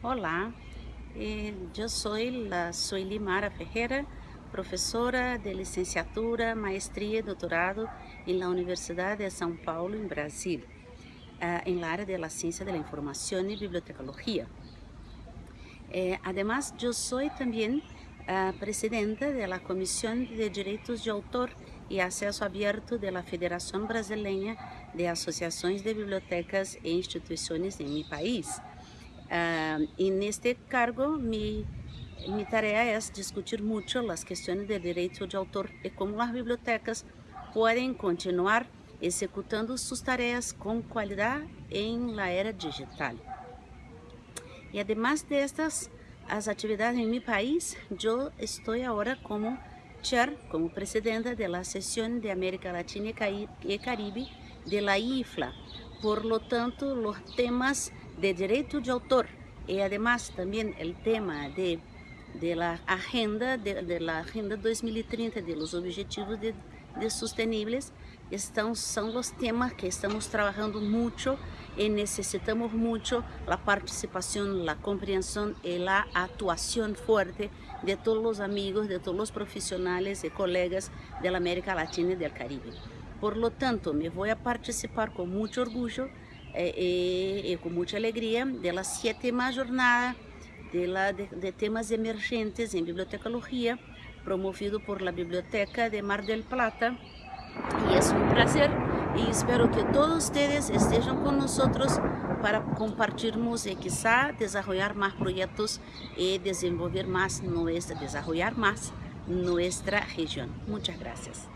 Olá, eh, eu sou a Sueli Mara Ferreira, professora de licenciatura, maestria e doutorado na Universidade de São Paulo, em Brasil, uh, em la área de la ciencia de la información y bibliotecnología. Eh, además, eu sou também a presidenta de la de Direitos de Autor e Acesso Aberto de la Federação Brasileira de Associações de Bibliotecas e Instituições em meu país. Uh, y en este cargo mi, mi es discutir mucho las cuestiones de derecho de autor y cómo las bibliotecas pueden continuar ejecutando sus tareas con calidad en la era digital. Y además de estas as actividades en mi país, yo estoy ahora como chair, como presidenta de la de América Latina y Caribe de la IFLA. Por lo tanto, los temas de derecho de autor y además también el tema de, de la agenda de, de, la agenda 2030 de los objetivos de, de sostenibles estão, são os temas que estamos trabalhando muito e necessitamos muito a participação, a compreensão e a atuação forte de todos os amigos, de todos os profissionais e colegas da América Latina e do Caribe. Por lo tanto, me vou a participar com muito orgulho eh, eh, eh, con mucha alegría de la séptima jornada de, la, de, temas emergentes en bibliotecología promovido por la Biblioteca de Mar del Plata y es un placer y espero que todos ustedes estén con nosotros para compartirnos y quizá desarrollar más proyectos y desenvolver más nuestra, desarrollar más nuestra región. Muchas gracias.